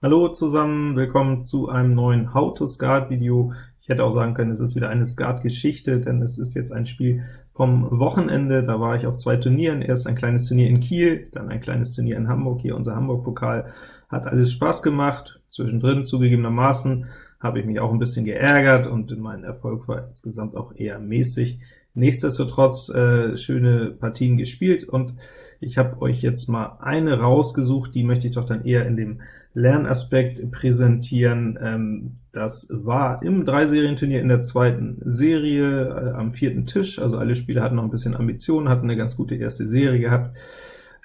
Hallo zusammen, willkommen zu einem neuen How to Skat Video. Ich hätte auch sagen können, es ist wieder eine Skat-Geschichte, denn es ist jetzt ein Spiel vom Wochenende. Da war ich auf zwei Turnieren, erst ein kleines Turnier in Kiel, dann ein kleines Turnier in Hamburg, hier unser Hamburg-Pokal. Hat alles Spaß gemacht, zwischendrin zugegebenermaßen habe ich mich auch ein bisschen geärgert, und mein Erfolg war insgesamt auch eher mäßig. Nichtsdestotrotz äh, schöne Partien gespielt, und ich habe euch jetzt mal eine rausgesucht, die möchte ich doch dann eher in dem Lernaspekt präsentieren. Ähm, das war im Dreiserienturnier in der zweiten Serie äh, am vierten Tisch, also alle Spieler hatten noch ein bisschen Ambitionen, hatten eine ganz gute erste Serie gehabt.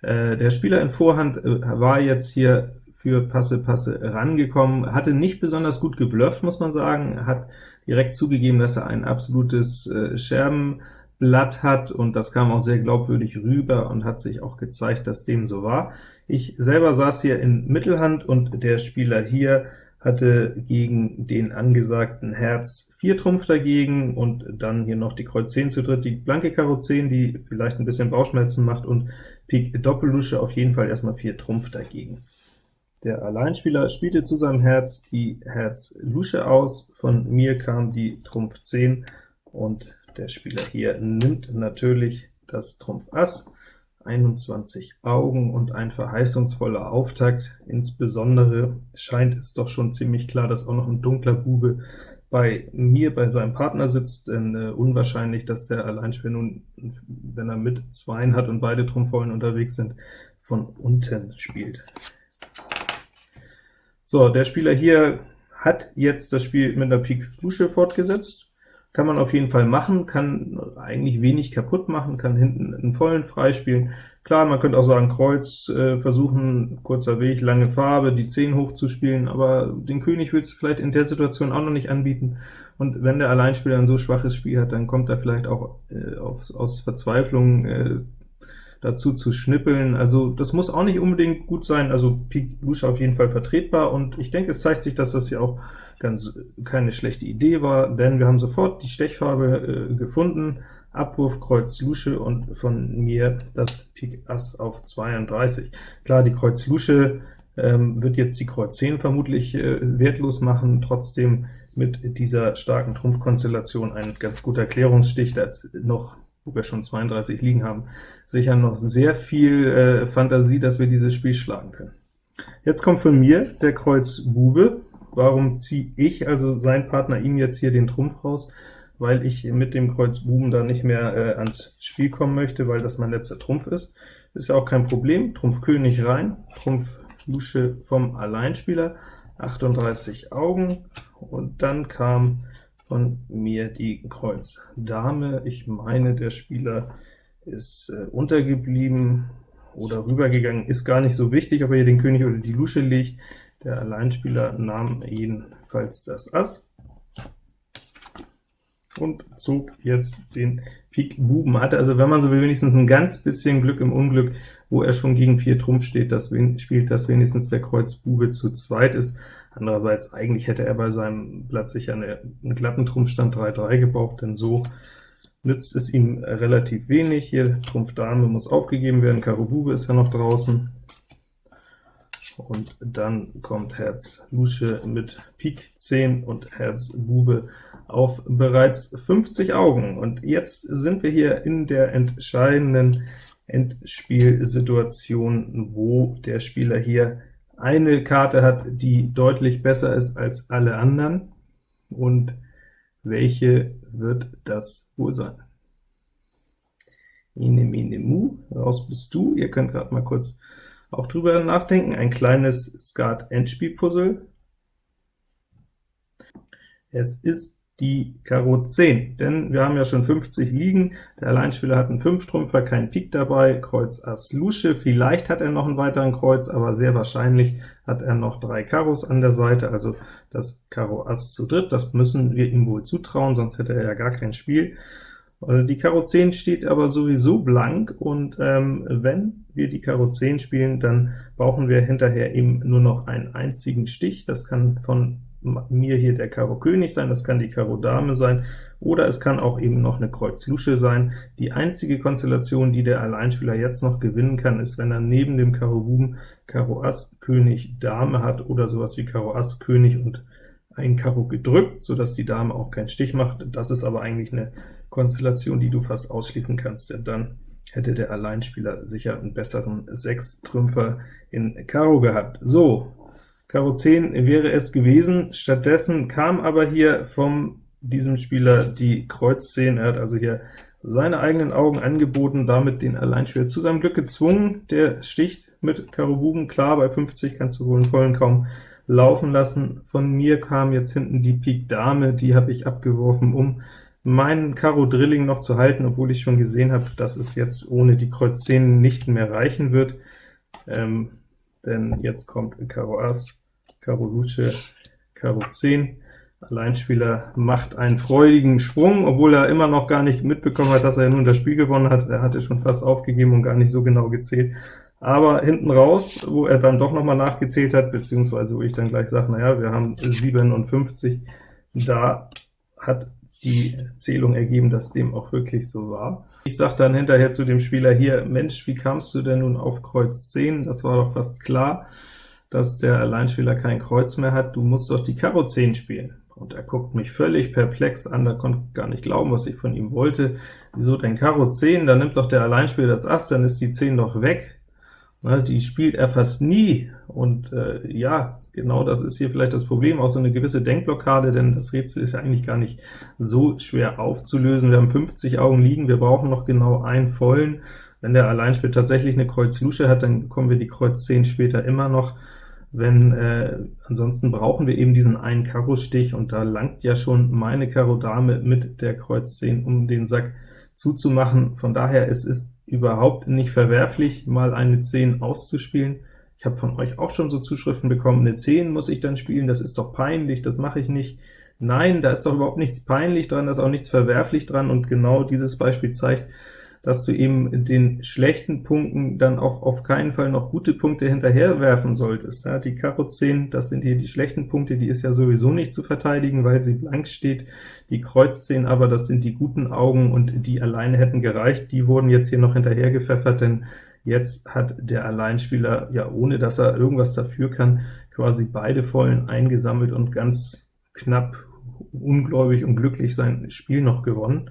Äh, der Spieler in Vorhand äh, war jetzt hier für Passe Passe rangekommen, hatte nicht besonders gut geblufft, muss man sagen, hat direkt zugegeben, dass er ein absolutes äh, Scherbenblatt hat, und das kam auch sehr glaubwürdig rüber und hat sich auch gezeigt, dass dem so war. Ich selber saß hier in Mittelhand, und der Spieler hier hatte gegen den angesagten Herz 4 Trumpf dagegen, und dann hier noch die Kreuz 10 zu dritt, die blanke Karo 10, die vielleicht ein bisschen Bauchschmerzen macht, und Pik Doppellusche auf jeden Fall erstmal 4 Trumpf dagegen. Der Alleinspieler spielte zu seinem Herz die Herz Lusche aus, von mir kam die Trumpf 10, und der Spieler hier nimmt natürlich das Trumpf Ass, 21 Augen und ein verheißungsvoller Auftakt. Insbesondere scheint es doch schon ziemlich klar, dass auch noch ein dunkler Bube bei mir, bei seinem Partner sitzt, denn äh, unwahrscheinlich, dass der Alleinspieler nun, wenn er mit Zweien hat und beide Trumpfvollen unterwegs sind, von unten spielt. So, der Spieler hier hat jetzt das Spiel mit einer Pik Lusche fortgesetzt. Kann man auf jeden Fall machen, kann eigentlich wenig kaputt machen, kann hinten einen vollen freispielen. Klar, man könnte auch sagen, Kreuz äh, versuchen, kurzer Weg, lange Farbe, die 10 hochzuspielen, aber den König willst du vielleicht in der Situation auch noch nicht anbieten, und wenn der Alleinspieler ein so schwaches Spiel hat, dann kommt er vielleicht auch äh, auf, aus Verzweiflung äh, dazu zu schnippeln. Also das muss auch nicht unbedingt gut sein, also Pik Lusche auf jeden Fall vertretbar, und ich denke, es zeigt sich, dass das hier auch ganz keine schlechte Idee war, denn wir haben sofort die Stechfarbe äh, gefunden, Abwurf Kreuz Lusche und von mir das Pik Ass auf 32. Klar, die Kreuz Lusche ähm, wird jetzt die Kreuz 10 vermutlich äh, wertlos machen, trotzdem mit dieser starken Trumpfkonstellation ein ganz guter Klärungsstich, da ist noch wo wir schon 32 liegen haben, sicher noch sehr viel äh, Fantasie, dass wir dieses Spiel schlagen können. Jetzt kommt von mir der Kreuz Bube. Warum ziehe ich, also sein Partner, ihm jetzt hier den Trumpf raus? Weil ich mit dem Kreuz Buben da nicht mehr äh, ans Spiel kommen möchte, weil das mein letzter Trumpf ist. Ist ja auch kein Problem. Trumpf König rein, Trumpf Lusche vom Alleinspieler, 38 Augen, und dann kam von mir die Kreuz Dame. Ich meine, der Spieler ist äh, untergeblieben oder rübergegangen, ist gar nicht so wichtig, ob er hier den König oder die Lusche legt. Der Alleinspieler nahm jedenfalls das Ass und zog jetzt den Pik Buben. Hatte also, wenn man so will, wenigstens ein ganz bisschen Glück im Unglück, wo er schon gegen 4 Trumpf steht, das spielt, dass wenigstens der Kreuz Bube zu zweit ist. Andererseits, eigentlich hätte er bei seinem Blatt sicher eine, einen glatten Trumpfstand 3-3 gebraucht, denn so nützt es ihm relativ wenig. Hier Trumpf Dame muss aufgegeben werden, Karo Bube ist ja noch draußen, und dann kommt Herz Lusche mit Pik 10 und Herz Bube auf bereits 50 Augen. Und jetzt sind wir hier in der entscheidenden Endspielsituation, wo der Spieler hier eine Karte hat, die deutlich besser ist als alle anderen. Und welche wird das wohl sein? Ine, mine, mu, raus bist du. Ihr könnt gerade mal kurz auch drüber nachdenken. Ein kleines Skat-Endspiel-Puzzle. Es ist die Karo 10, denn wir haben ja schon 50 liegen, der Alleinspieler hat einen 5-Trümpfer, kein Pik dabei, Kreuz Ass Lusche, vielleicht hat er noch einen weiteren Kreuz, aber sehr wahrscheinlich hat er noch drei Karos an der Seite, also das Karo Ass zu dritt, das müssen wir ihm wohl zutrauen, sonst hätte er ja gar kein Spiel. Äh, die Karo 10 steht aber sowieso blank, und ähm, wenn wir die Karo 10 spielen, dann brauchen wir hinterher eben nur noch einen einzigen Stich. Das kann von mir hier der Karo König sein, das kann die Karo Dame sein, oder es kann auch eben noch eine Kreuz Lusche sein. Die einzige Konstellation, die der Alleinspieler jetzt noch gewinnen kann, ist, wenn er neben dem Karo Buben Karo Ass König Dame hat, oder sowas wie Karo Ass König und ein Karo gedrückt, so dass die Dame auch keinen Stich macht. Das ist aber eigentlich eine Konstellation, die du fast ausschließen kannst, denn dann hätte der Alleinspieler sicher einen besseren Sechs-Trümpfer in Karo gehabt. So, Karo 10 wäre es gewesen, stattdessen kam aber hier von diesem Spieler die Kreuz 10, er hat also hier seine eigenen Augen angeboten, damit den Alleinspieler zu seinem Glück gezwungen, der sticht mit Karo Buben, klar, bei 50 kannst du wohl einen vollen kaum laufen lassen. Von mir kam jetzt hinten die Pik Dame, die habe ich abgeworfen, um meinen Karo Drilling noch zu halten, obwohl ich schon gesehen habe, dass es jetzt ohne die Kreuz 10 nicht mehr reichen wird, ähm, denn jetzt kommt Karo Ass, Karo Lusche, Karo 10. Alleinspieler macht einen freudigen Sprung, obwohl er immer noch gar nicht mitbekommen hat, dass er nun das Spiel gewonnen hat. Er hatte schon fast aufgegeben und gar nicht so genau gezählt. Aber hinten raus, wo er dann doch noch mal nachgezählt hat, beziehungsweise wo ich dann gleich sage, naja, wir haben 57, da hat die Zählung ergeben, dass dem auch wirklich so war. Ich sage dann hinterher zu dem Spieler hier, Mensch, wie kamst du denn nun auf Kreuz 10? Das war doch fast klar, dass der Alleinspieler kein Kreuz mehr hat. Du musst doch die Karo 10 spielen. Und er guckt mich völlig perplex an, da konnte gar nicht glauben, was ich von ihm wollte. Wieso denn Karo 10? Dann nimmt doch der Alleinspieler das Ass, dann ist die 10 doch weg. Na, die spielt er fast nie, und äh, ja, genau das ist hier vielleicht das Problem, auch so eine gewisse Denkblockade, denn das Rätsel ist ja eigentlich gar nicht so schwer aufzulösen. Wir haben 50 Augen liegen, wir brauchen noch genau einen vollen. Wenn der Alleinspiel tatsächlich eine Kreuz Lusche hat, dann bekommen wir die Kreuz 10 später immer noch. Wenn äh, ansonsten brauchen wir eben diesen einen Karo-Stich, und da langt ja schon meine Karo Dame mit der Kreuz 10 um den Sack zuzumachen. Von daher es ist überhaupt nicht verwerflich, mal eine 10 auszuspielen. Ich habe von euch auch schon so Zuschriften bekommen, eine 10 muss ich dann spielen, das ist doch peinlich, das mache ich nicht. Nein, da ist doch überhaupt nichts peinlich dran, da ist auch nichts verwerflich dran, und genau dieses Beispiel zeigt, dass du eben den schlechten Punkten dann auch auf keinen Fall noch gute Punkte hinterherwerfen solltest. Ja, die Karo 10, das sind hier die schlechten Punkte, die ist ja sowieso nicht zu verteidigen, weil sie blank steht. Die Kreuz 10 aber, das sind die guten Augen, und die alleine hätten gereicht. Die wurden jetzt hier noch hinterher gepfeffert, denn jetzt hat der Alleinspieler, ja ohne dass er irgendwas dafür kann, quasi beide Vollen eingesammelt und ganz knapp ungläubig und glücklich sein Spiel noch gewonnen.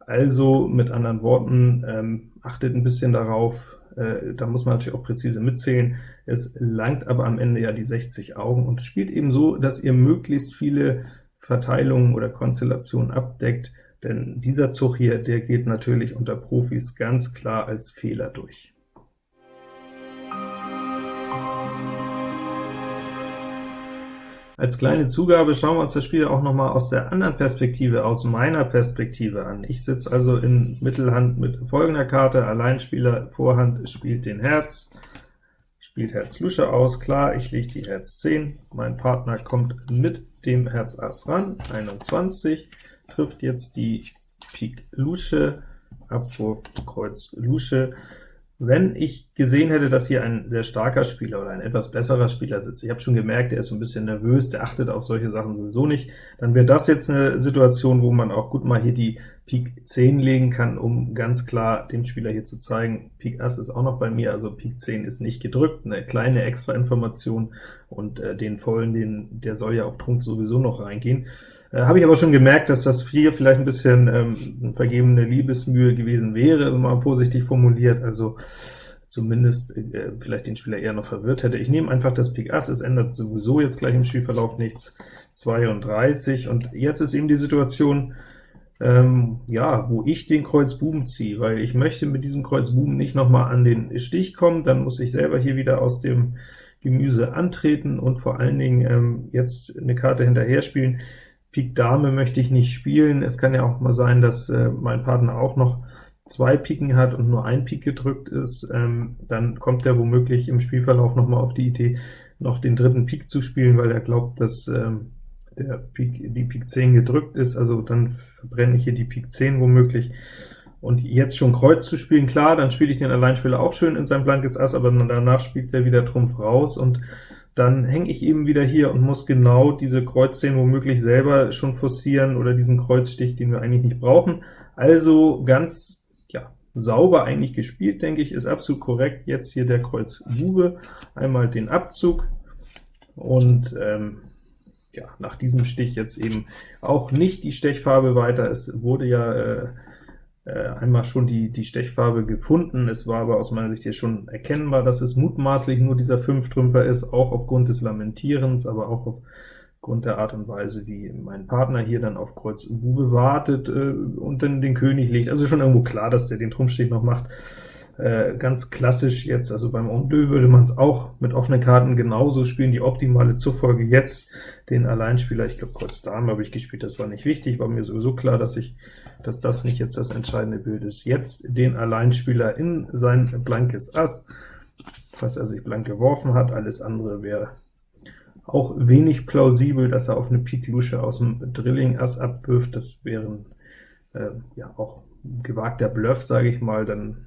Also mit anderen Worten, ähm, achtet ein bisschen darauf, äh, da muss man natürlich auch präzise mitzählen. Es langt aber am Ende ja die 60 Augen und spielt eben so, dass ihr möglichst viele Verteilungen oder Konstellationen abdeckt, denn dieser Zug hier, der geht natürlich unter Profis ganz klar als Fehler durch. Als kleine Zugabe schauen wir uns das Spiel auch noch mal aus der anderen Perspektive, aus meiner Perspektive an. Ich sitze also in Mittelhand mit folgender Karte, Alleinspieler, Vorhand spielt den Herz, spielt Herz Lusche aus, klar, ich lege die Herz 10, mein Partner kommt mit dem Herz Ass ran, 21, trifft jetzt die Pik Lusche, Abwurf Kreuz Lusche, wenn ich gesehen hätte, dass hier ein sehr starker Spieler oder ein etwas besserer Spieler sitzt, ich habe schon gemerkt, der ist so ein bisschen nervös, der achtet auf solche Sachen sowieso nicht, dann wäre das jetzt eine Situation, wo man auch gut mal hier die Pik 10 legen kann, um ganz klar dem Spieler hier zu zeigen, Pik Ass ist auch noch bei mir, also Pik 10 ist nicht gedrückt, eine kleine extra Information, und äh, den vollen, den, der soll ja auf Trumpf sowieso noch reingehen. Äh, Habe ich aber schon gemerkt, dass das hier vielleicht ein bisschen ähm, vergebene Liebesmühe gewesen wäre, wenn man vorsichtig formuliert, also zumindest äh, vielleicht den Spieler eher noch verwirrt hätte. Ich nehme einfach das Pik Ass, es ändert sowieso jetzt gleich im Spielverlauf nichts, 32, und jetzt ist eben die Situation, ähm, ja, wo ich den Kreuz Buben ziehe, weil ich möchte mit diesem Kreuz Buben nicht noch mal an den Stich kommen, dann muss ich selber hier wieder aus dem Gemüse antreten und vor allen Dingen ähm, jetzt eine Karte hinterher spielen, Pik Dame möchte ich nicht spielen. Es kann ja auch mal sein, dass äh, mein Partner auch noch zwei Piken hat und nur ein Pik gedrückt ist, ähm, dann kommt er womöglich im Spielverlauf noch mal auf die Idee, noch den dritten Pik zu spielen, weil er glaubt, dass ähm, der Pik, die Pik 10 gedrückt ist, also dann verbrenne ich hier die Pik 10 womöglich. Und jetzt schon Kreuz zu spielen, klar, dann spiele ich den Alleinspieler auch schön in sein blankes Ass, aber danach spielt er wieder Trumpf raus, und dann hänge ich eben wieder hier und muss genau diese Kreuz 10 womöglich selber schon forcieren, oder diesen Kreuzstich, den wir eigentlich nicht brauchen. Also ganz ja, sauber eigentlich gespielt, denke ich, ist absolut korrekt. Jetzt hier der Kreuz Bube, einmal den Abzug, und ähm, ja, nach diesem Stich jetzt eben auch nicht die Stechfarbe weiter. Es wurde ja äh, äh, einmal schon die, die Stechfarbe gefunden, es war aber aus meiner Sicht hier schon erkennbar, dass es mutmaßlich nur dieser Fünftrümpfer ist, auch aufgrund des Lamentierens, aber auch aufgrund der Art und Weise, wie mein Partner hier dann auf Kreuz Bube wartet äh, und dann den König legt. Also schon irgendwo klar, dass der den Trumpfstich noch macht. Äh, ganz klassisch jetzt, also beim En deux würde man es auch mit offenen Karten genauso spielen, die optimale Zufolge jetzt den Alleinspieler, ich glaube Kreuz Dame habe ich gespielt, das war nicht wichtig, war mir sowieso klar, dass ich, dass das nicht jetzt das entscheidende Bild ist. Jetzt den Alleinspieler in sein blankes Ass, was er sich blank geworfen hat, alles andere wäre auch wenig plausibel, dass er auf eine Pik Lusche aus dem Drilling Ass abwirft, das wäre äh, ja auch gewagter Bluff, sage ich mal, dann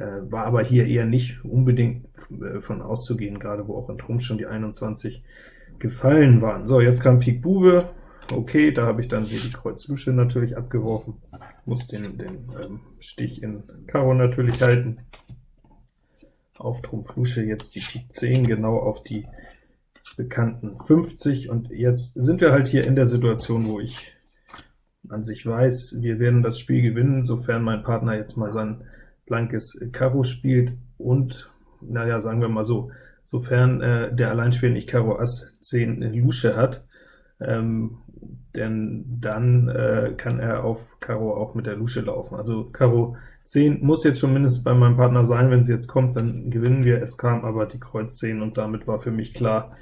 war aber hier eher nicht unbedingt äh, von auszugehen, gerade wo auch in Trumpf schon die 21 gefallen waren. So, jetzt kam Pik Bube, okay, da habe ich dann hier die Kreuz Lusche natürlich abgeworfen, muss den, den ähm, Stich in Karo natürlich halten. Auf Trumpf Lusche jetzt die Pik 10, genau auf die bekannten 50, und jetzt sind wir halt hier in der Situation, wo ich an sich weiß, wir werden das Spiel gewinnen, sofern mein Partner jetzt mal sein blankes Karo spielt und, naja, sagen wir mal so, sofern äh, der Alleinspieler nicht Karo Ass 10 Lusche hat, ähm, denn dann äh, kann er auf Karo auch mit der Lusche laufen. Also Karo 10 muss jetzt schon mindestens bei meinem Partner sein, wenn sie jetzt kommt, dann gewinnen wir. Es kam aber die Kreuz 10, und damit war für mich klar,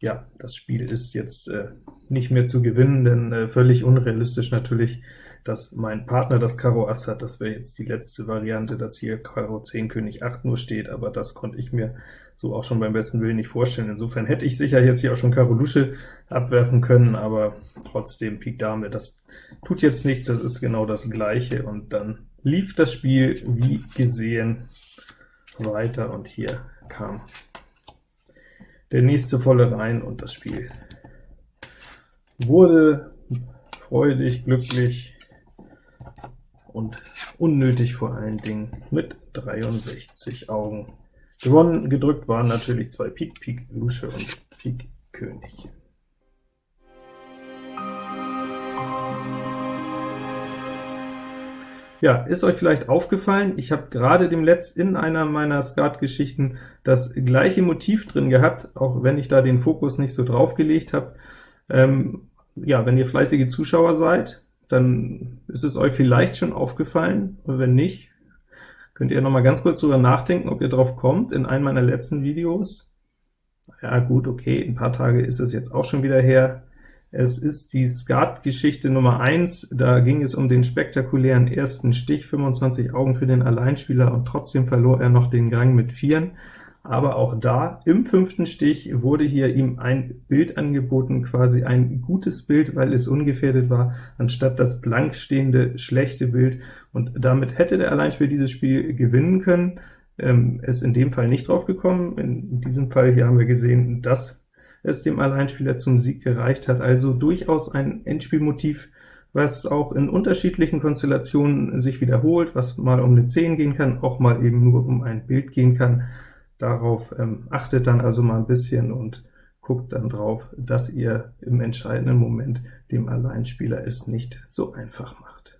ja, das Spiel ist jetzt äh, nicht mehr zu gewinnen, denn äh, völlig unrealistisch natürlich dass mein Partner das Karo Ass hat. Das wäre jetzt die letzte Variante, dass hier Karo 10 König 8 nur steht, aber das konnte ich mir so auch schon beim besten Willen nicht vorstellen. Insofern hätte ich sicher jetzt hier auch schon Karo Lusche abwerfen können, aber trotzdem Pik Dame, das tut jetzt nichts, das ist genau das Gleiche, und dann lief das Spiel wie gesehen weiter, und hier kam der nächste volle rein, und das Spiel wurde freudig, glücklich, und unnötig vor allen Dingen mit 63 Augen. Gewonnen, gedrückt waren natürlich zwei Pik, Pik Lusche und Pik König. Ja, ist euch vielleicht aufgefallen, ich habe gerade dem Letzt in einer meiner Skat-Geschichten das gleiche Motiv drin gehabt, auch wenn ich da den Fokus nicht so drauf gelegt habe. Ähm, ja, wenn ihr fleißige Zuschauer seid, dann ist es euch vielleicht schon aufgefallen, und wenn nicht, könnt ihr noch mal ganz kurz drüber nachdenken, ob ihr drauf kommt, in einem meiner letzten Videos. Ja gut, okay, ein paar Tage ist es jetzt auch schon wieder her. Es ist die Skat-Geschichte Nummer 1, da ging es um den spektakulären ersten Stich, 25 Augen für den Alleinspieler, und trotzdem verlor er noch den Gang mit Vieren aber auch da, im fünften Stich, wurde hier ihm ein Bild angeboten, quasi ein gutes Bild, weil es ungefährdet war, anstatt das blank stehende schlechte Bild, und damit hätte der Alleinspieler dieses Spiel gewinnen können. Ähm, ist in dem Fall nicht drauf gekommen. In diesem Fall hier haben wir gesehen, dass es dem Alleinspieler zum Sieg gereicht hat, also durchaus ein Endspielmotiv, was auch in unterschiedlichen Konstellationen sich wiederholt, was mal um eine 10 gehen kann, auch mal eben nur um ein Bild gehen kann. Darauf ähm, achtet dann also mal ein bisschen und guckt dann drauf, dass ihr im entscheidenden Moment dem Alleinspieler es nicht so einfach macht.